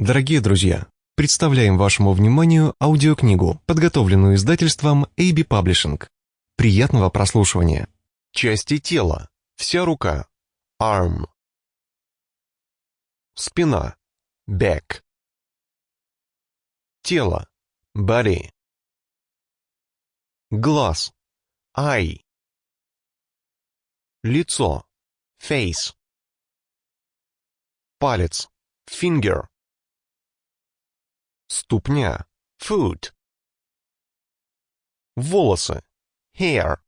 Дорогие друзья, представляем вашему вниманию аудиокнигу, подготовленную издательством AB Publishing. Приятного прослушивания. Части тела. Вся рука. Arm. Спина. Back. Тело. Body. Глаз. Eye. Лицо. Face. Палец. Finger. Ступня. Foot. Волосы. Hair.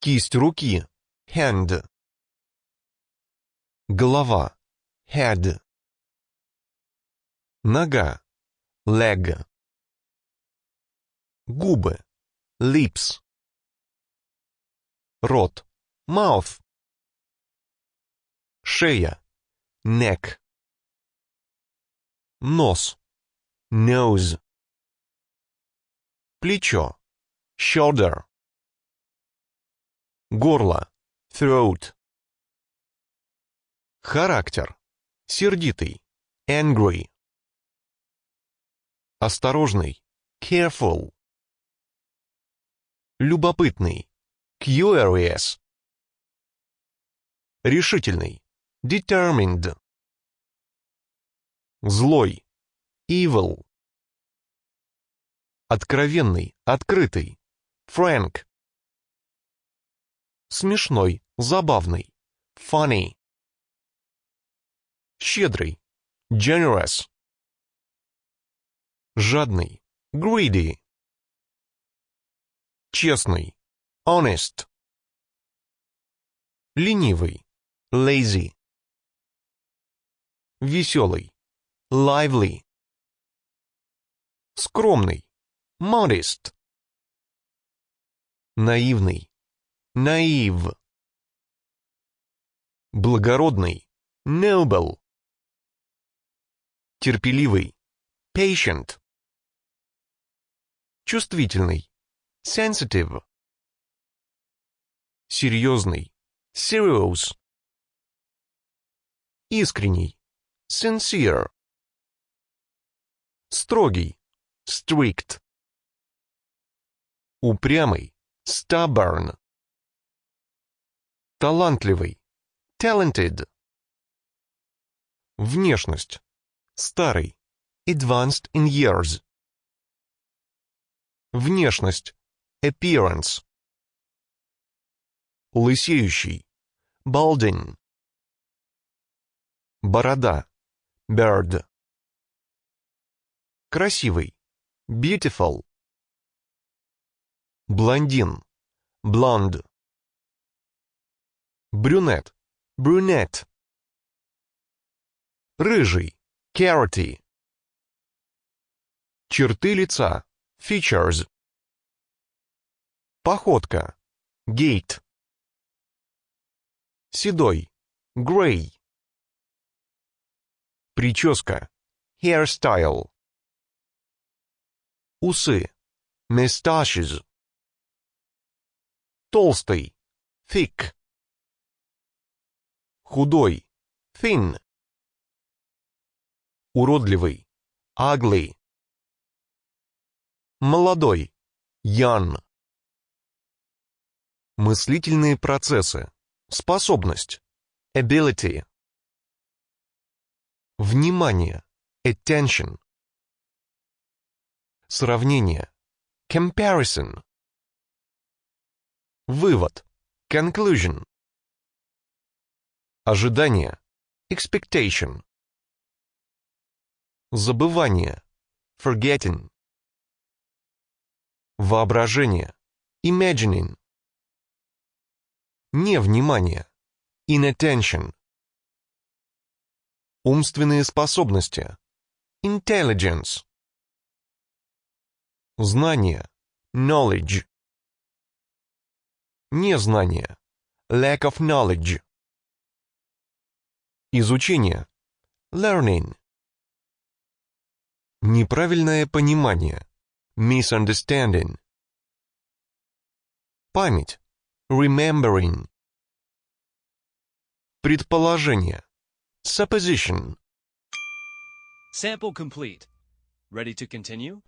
Кисть руки. Hand. Голова. Head. Нога. Leg. Губы. Lips. Рот. Mouth. Шея. Neck. Нос. Nose. Плечо. Shoulder. Горло. Throat. Характер. Сердитый. Angry. Осторожный. Careful. Любопытный. Curious. Решительный. Determined. Злой. Evil. Откровенный, открытый. Frank. Смешной, забавный. Funny. Щедрый. Generous. Жадный. Greedy. Честный. Honest. Ленивый. Lazy. Веселый. Lively. Скромный. Modest. Наивный. Naive. Благородный. Noble. Терпеливый. Patient. Чувствительный. Sensitive. Серьезный. Serious. Искренний. Sincere. Строгий. Strict. Упрямый. Stubborn. Талантливый. Talented. Внешность. Старый. Advanced in years. Внешность. Appearance. Лысеющий. Balding. Борода. Bird. Красивый. Beautiful. Блондин. Blonde. Брюнет. Brunette. Рыжий. Carroty. Черты лица. Features. Походка. Gait. Седой. Gray. Прическа. Hairstyle. Усы. Mustaches. Толстый. Thick. Худой. Thin. Уродливый. Ugly. Молодой. Young. Мыслительные процессы. Способность. Ability. Внимание. Attention. Сравнение. Comparison. Вывод. Conclusion. Ожидание. Expectation. Забывание. Forgetting. Воображение. Imagining. Невнимание. Inattention. Умственные способности. Intelligence. Знание. Knowledge. Незнание. Lack of knowledge. Изучение. Learning. Неправильное понимание. Misunderstanding. Память. Remembering. Предположение. Supposition. Sample complete. Ready to continue?